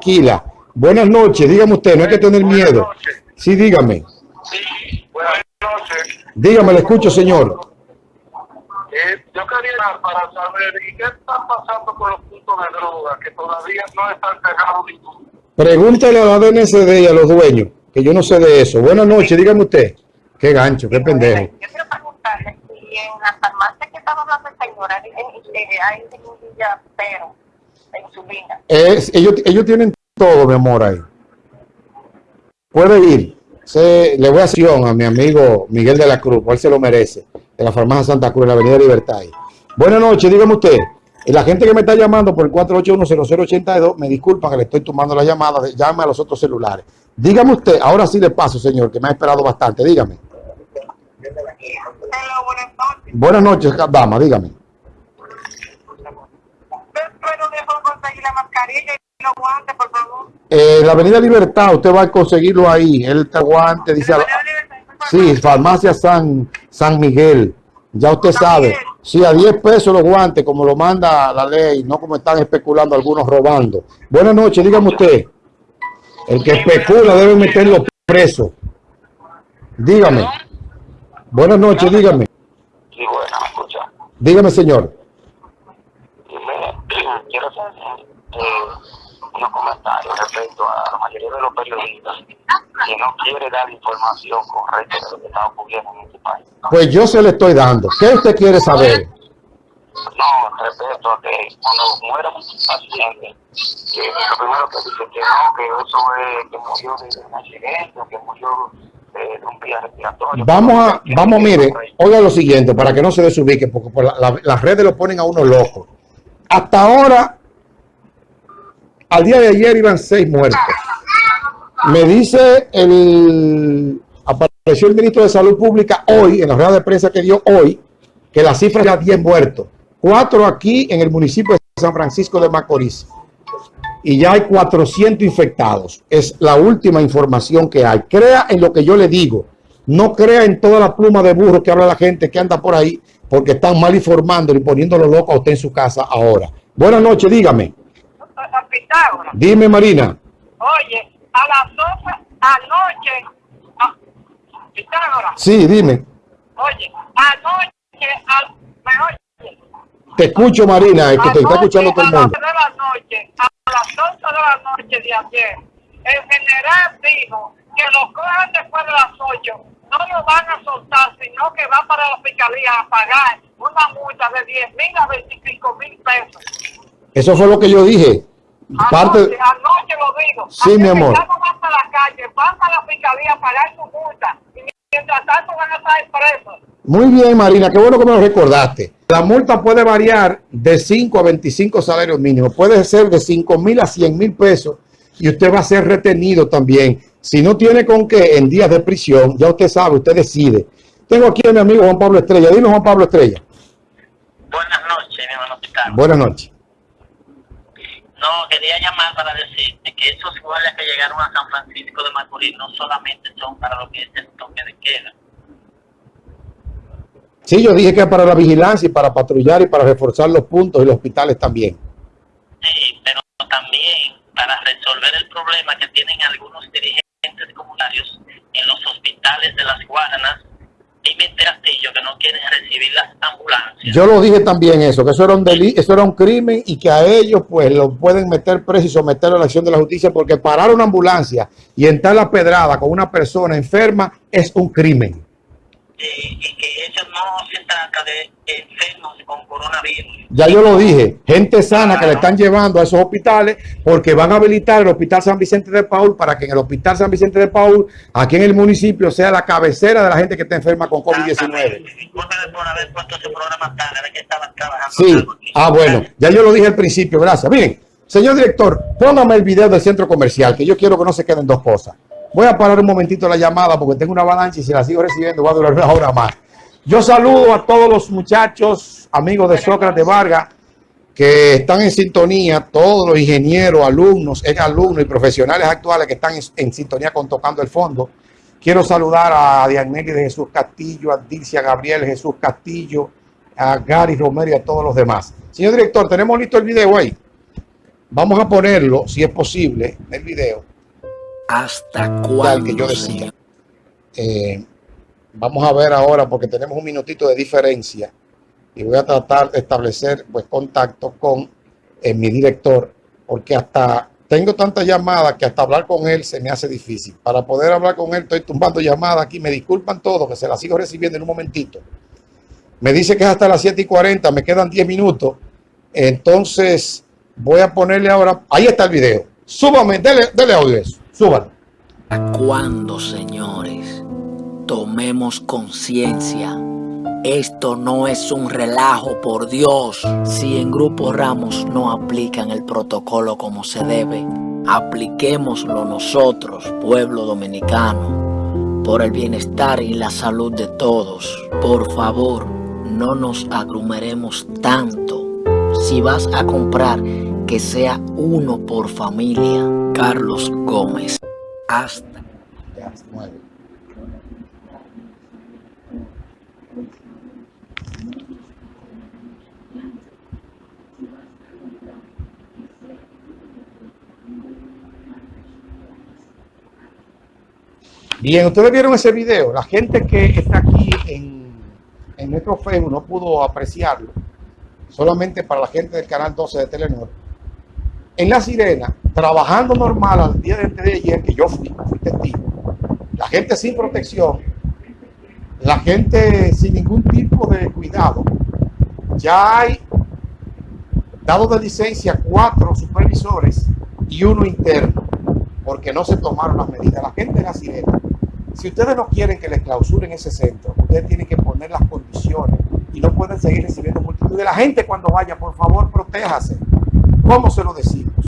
tranquila. Buenas noches, dígame usted, no hay que tener miedo. Sí, dígame. Sí, buenas noches. Dígame, le escucho, señor. Eh, yo quería para saber, ¿y qué está pasando con los puntos de droga que todavía no están cerrados ninguno? Pregúntele a la DNCD y a los dueños, que yo no sé de eso. Buenas noches, dígame usted. Qué gancho, qué pendejo. Yo quiero preguntarle si en la farmacia que estaba hablando el señor hay, eh, hay semilla pero en su vida. Es, ellos, ellos tienen todo, mi amor, ahí. Puede ir. Se, le voy a hacer a mi amigo Miguel de la Cruz, cual se lo merece, de la farmacia Santa Cruz, en la Avenida Libertad. ahí. Buenas noches, dígame usted. Y La gente que me está llamando por el 481-0082, me disculpa que le estoy tomando la llamada, llame a los otros celulares. Dígame usted, ahora sí le paso, señor, que me ha esperado bastante, dígame. Hello, buenas noches. Buenas noches, dama, dígame. Los guantes, por favor. Eh, la Avenida Libertad, usted va a conseguirlo ahí. El guante dice. Sí, farmacia San, San Miguel. Ya usted San sabe. Miguel. Sí, a 10 pesos los guantes, como lo manda la ley, no como están especulando algunos robando. Buenas noches, dígame usted. El que especula debe meterlo preso. Dígame. Buenas noches, dígame. Sí, bueno, me escucha. Dígame, señor. Quiero eh, unos comentarios respecto a la mayoría de los periodistas que no quiere dar información correcta de lo que está ocurriendo en este país. ¿no? Pues yo se le estoy dando. ¿Qué usted quiere saber? No, respecto a que cuando muera un paciente, que lo primero que dice que no, que eso es que murió de un accidente, que murió de un vía respiratorio. Vamos a, vamos, mire, oiga lo siguiente, para que no se desubique, porque por la- la- las redes lo ponen a uno loco. Hasta ahora, al día de ayer iban seis muertos. Me dice el, apareció el ministro de Salud Pública hoy, en la rueda de prensa que dio hoy, que la cifra era 10 muertos. Cuatro aquí en el municipio de San Francisco de Macorís. Y ya hay 400 infectados. Es la última información que hay. Crea en lo que yo le digo. No crea en toda la pluma de burro que habla la gente que anda por ahí, porque están mal informando y poniéndolo loco a usted en su casa ahora. Buenas noches, dígame. Pitágoras. Dime, Marina. Oye, a las 12 anoche, a Pitágoras, Sí, dime. oye, anoche, al, me oye, Te escucho, Marina, es que te está Anoche, escuchando todo el A las mundo. 12 de la noche, a las 11 de la noche de ayer, el general dijo que lo cojan después de las 8, no lo van a soltar, sino que va para la fiscalía a pagar una multa de 10 mil a 25 mil pesos. Eso fue lo que yo dije. Parte, Anoche, anoche lo digo. Sí, mi amor. Ya no van para la calle, van para la fiscalía a pagar su multa. Y mientras tanto van a estar presos. Muy bien, Marina, qué bueno que me lo recordaste. La multa puede variar de 5 a 25 salarios mínimos. Puede ser de 5 mil a 100 mil pesos y usted va a ser retenido también. Si no tiene con qué en días de prisión, ya usted sabe, usted decide. Tengo aquí a mi amigo Juan Pablo Estrella. Dime, Juan Pablo Estrella. Buenas noches, mi hermano. Buenas noches. No, quería llamar para decirte que esos guardias que llegaron a San Francisco de Macorís no solamente son para lo que es el toque de queda. Sí, yo dije que para la vigilancia y para patrullar y para reforzar los puntos y los hospitales también. Sí, pero también para resolver el problema que tienen algunos dirigentes comunarios en los hospitales de las Guaranas y Mente Castillo que no quieren recibir las ambulancias. Yo lo dije también eso, que eso era un delito, eso era un crimen y que a ellos pues lo pueden meter preso y someterlo a la acción de la justicia porque parar una ambulancia y entrar a la pedrada con una persona enferma es un crimen. y, y que eso no se trata de enfermos con coronavirus. Ya yo lo dije, gente sana que le están llevando a esos hospitales porque van a habilitar el Hospital San Vicente de Paul para que en el Hospital San Vicente de Paul, aquí en el municipio, sea la cabecera de la gente que está enferma con COVID-19. Disculpe por haber puesto ese programa tarde, era que estaba trabajando. Sí, ah bueno, ya yo lo dije al principio, gracias. Miren, señor director, póngame el video del centro comercial, que yo quiero que no se queden dos cosas. Voy a parar un momentito la llamada porque tengo una avalancha y si la sigo recibiendo va a durar una hora más. Yo saludo a todos los muchachos, amigos de Sócrates Vargas, que están en sintonía, todos los ingenieros, alumnos, ex alumnos y profesionales actuales que están en, en sintonía con Tocando el Fondo. Quiero saludar a Diagnelli de Jesús Castillo, a Dilcia Gabriel Jesús Castillo, a Gary Romero y a todos los demás. Señor director, ¿tenemos listo el video ahí? Vamos a ponerlo, si es posible, en el video. ¿Hasta cuándo, que yo decía. Eh, vamos a ver ahora porque tenemos un minutito de diferencia y voy a tratar de establecer pues contacto con eh, mi director porque hasta tengo tantas llamadas que hasta hablar con él se me hace difícil. Para poder hablar con él estoy tumbando llamadas aquí. Me disculpan todos que se las sigo recibiendo en un momentito. Me dice que es hasta las 7 y 40, me quedan 10 minutos. Entonces voy a ponerle ahora, ahí está el video. Súbame, dele, dele audio a eso. Súbalo. ¿Hasta cuándo, señores? Tomemos conciencia. Esto no es un relajo, por Dios. Si en Grupo Ramos no aplican el protocolo como se debe, apliquémoslo nosotros, pueblo dominicano, por el bienestar y la salud de todos. Por favor, no nos aglomeremos tanto. Si vas a comprar, que sea uno por familia. Carlos Gómez. Hasta. Ya, se mueve. Bien, ustedes vieron ese video. La gente que está aquí en, en nuestro Facebook no pudo apreciarlo. Solamente para la gente del canal 12 de Telenor. En La Sirena, trabajando normal al día de, ayer, que yo fui, fui testigo. La gente sin protección, la gente sin ningún tipo de cuidado. Ya hay dado de licencia cuatro supervisores y uno interno, porque no se tomaron las medidas. La gente de la sirena, si ustedes no quieren que les clausuren ese centro, ustedes tienen que poner las condiciones y no pueden seguir recibiendo multitud de la gente cuando vaya, por favor, protéjase. ¿Cómo se lo decimos?